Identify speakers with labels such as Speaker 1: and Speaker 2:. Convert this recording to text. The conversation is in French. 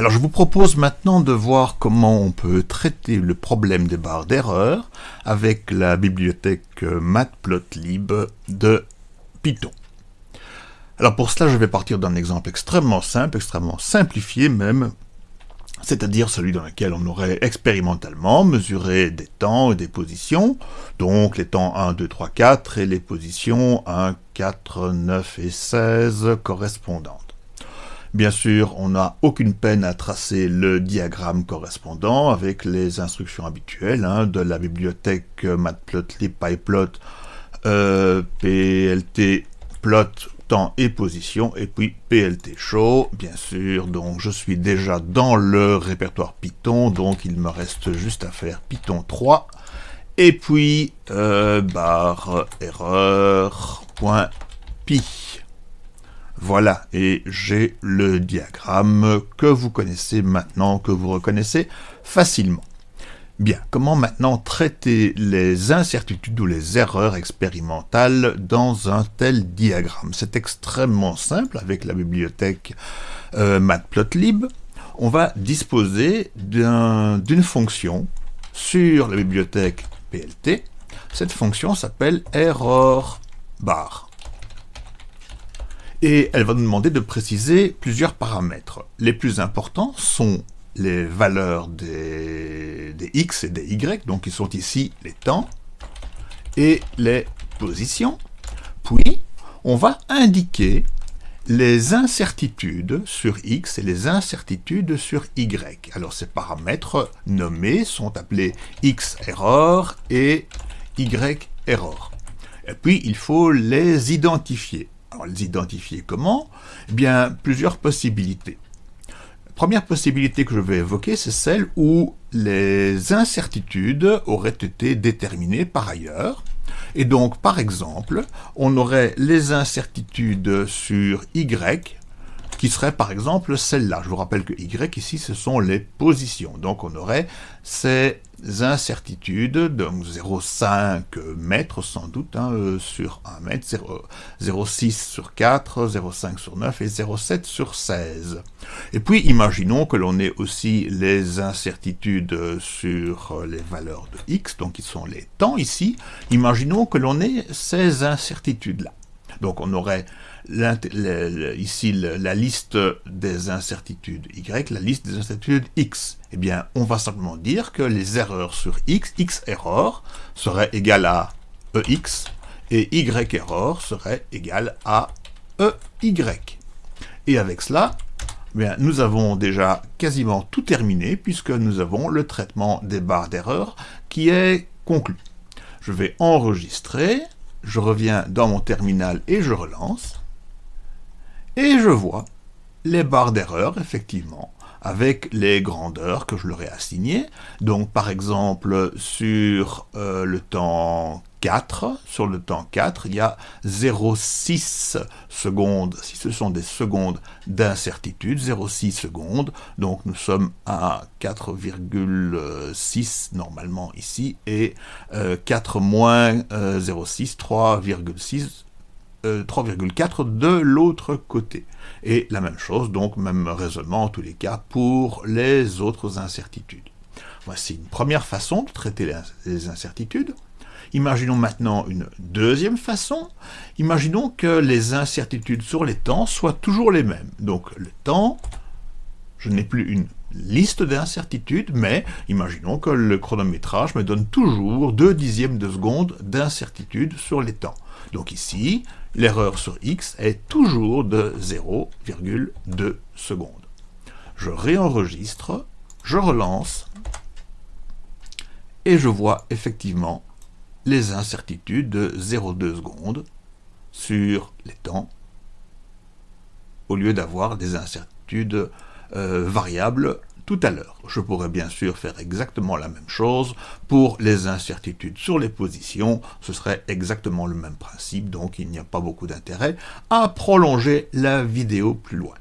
Speaker 1: Alors je vous propose maintenant de voir comment on peut traiter le problème des barres d'erreur avec la bibliothèque matplotlib de Python. Alors pour cela, je vais partir d'un exemple extrêmement simple, extrêmement simplifié même, c'est-à-dire celui dans lequel on aurait expérimentalement mesuré des temps et des positions, donc les temps 1, 2, 3, 4 et les positions 1, 4, 9 et 16 correspondantes. Bien sûr, on n'a aucune peine à tracer le diagramme correspondant avec les instructions habituelles hein, de la bibliothèque matplotlib pyplot euh, temps et position, et puis PLT show, bien sûr, donc je suis déjà dans le répertoire Python, donc il me reste juste à faire Python 3, et puis euh, barre erreur point pi. Voilà, et j'ai le diagramme que vous connaissez maintenant, que vous reconnaissez facilement. Bien, comment maintenant traiter les incertitudes ou les erreurs expérimentales dans un tel diagramme? C'est extrêmement simple avec la bibliothèque euh, matplotlib. On va disposer d'une fonction sur la bibliothèque PLT. Cette fonction s'appelle error bar. Et elle va nous demander de préciser plusieurs paramètres. Les plus importants sont les valeurs des, x et des y, donc qui sont ici les temps, et les positions. Puis, on va indiquer les incertitudes sur x et les incertitudes sur y. Alors ces paramètres nommés sont appelés x error et y error. Et puis il faut les identifier. Les identifier. Comment? Eh bien plusieurs possibilités. Première possibilité que je vais évoquer, c'est celle où les incertitudes auraient été déterminées par ailleurs. Et donc, par exemple, on aurait les incertitudes sur Y, qui serait par exemple celle-là. Je vous rappelle que Y ici, ce sont les positions. Donc on aurait ces incertitudes, donc 0,5 mètres sans doute hein, euh, sur 1 mètre, 0,6 sur 4, 0,5 sur 9 et 0,7 sur 16. Et puis imaginons que l'on ait aussi les incertitudes sur les valeurs de x, donc qui sont les temps ici. Imaginons que l'on ait ces incertitudes-là. Donc on aurait ici la liste des incertitudes y, la liste des incertitudes x. Eh bien, on va simplement dire que les erreurs sur x, x error, serait égal à ex, et y error serait égal à ey. Et avec cela, eh bien, nous avons déjà quasiment tout terminé, puisque nous avons le traitement des barres d'erreur qui est conclu. Je vais enregistrer, je reviens dans mon terminal et je relance. Et je vois les barres d'erreur, effectivement, avec les grandeurs que je leur ai assignées. Donc, par exemple, sur euh, le temps 4, sur le temps 4, il y a 0,6 secondes, si ce sont des secondes d'incertitude, 0,6 secondes, donc nous sommes à 4,6 normalement ici, et 4 euh, moins 0,6, euh, 3,6 3,4 euh, de l'autre côté. Et la même chose, donc même raisonnement en tous les cas pour les autres incertitudes. Voici une première façon de traiter les incertitudes. Imaginons maintenant une deuxième façon. Imaginons que les incertitudes sur les temps soient toujours les mêmes. Donc le temps, je n'ai plus une liste d'incertitudes, mais imaginons que le chronométrage me donne toujours 2 dixièmes de seconde d'incertitude sur les temps. Donc ici, l'erreur sur x est toujours de 0,2 secondes. Je réenregistre, je relance, et je vois effectivement les incertitudes de 0,2 secondes sur les temps, au lieu d'avoir des incertitudes euh, variables tout à l'heure. Je pourrais bien sûr faire exactement la même chose pour les incertitudes sur les positions, ce serait exactement le même principe, donc il n'y a pas beaucoup d'intérêt à prolonger la vidéo plus loin.